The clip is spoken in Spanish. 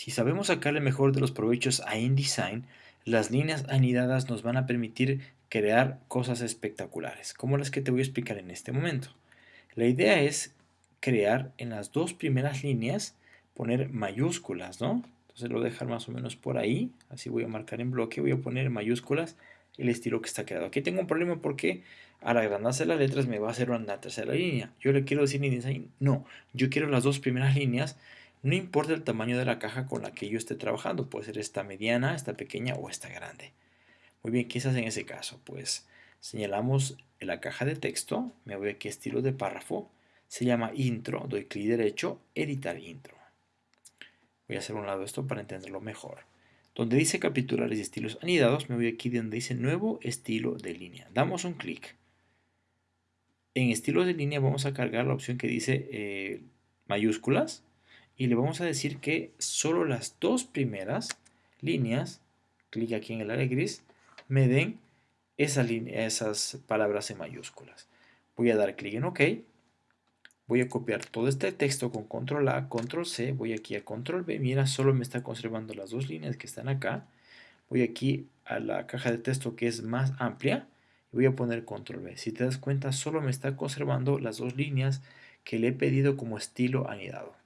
Si sabemos sacarle mejor de los provechos a InDesign, las líneas anidadas nos van a permitir crear cosas espectaculares, como las que te voy a explicar en este momento. La idea es crear en las dos primeras líneas, poner mayúsculas, ¿no? Entonces lo voy a dejar más o menos por ahí, así voy a marcar en bloque, voy a poner mayúsculas el estilo que está creado. Aquí tengo un problema porque al agrandarse las letras me va a hacer una tercera línea. Yo le quiero decir InDesign, no, yo quiero las dos primeras líneas no importa el tamaño de la caja con la que yo esté trabajando, puede ser esta mediana, esta pequeña o esta grande. Muy bien, ¿qué hace en ese caso? Pues señalamos la caja de texto, me voy aquí a estilo de párrafo, se llama intro, doy clic derecho, editar intro. Voy a hacer un lado esto para entenderlo mejor. Donde dice capitulares y estilos anidados, me voy aquí donde dice nuevo estilo de línea. Damos un clic. En estilos de línea vamos a cargar la opción que dice eh, mayúsculas y le vamos a decir que solo las dos primeras líneas, clic aquí en el área gris, me den esa esas palabras en mayúsculas. Voy a dar clic en OK. Voy a copiar todo este texto con control A, control C, voy aquí a control B, mira, solo me está conservando las dos líneas que están acá. Voy aquí a la caja de texto que es más amplia y voy a poner control B. Si te das cuenta, solo me está conservando las dos líneas que le he pedido como estilo anidado.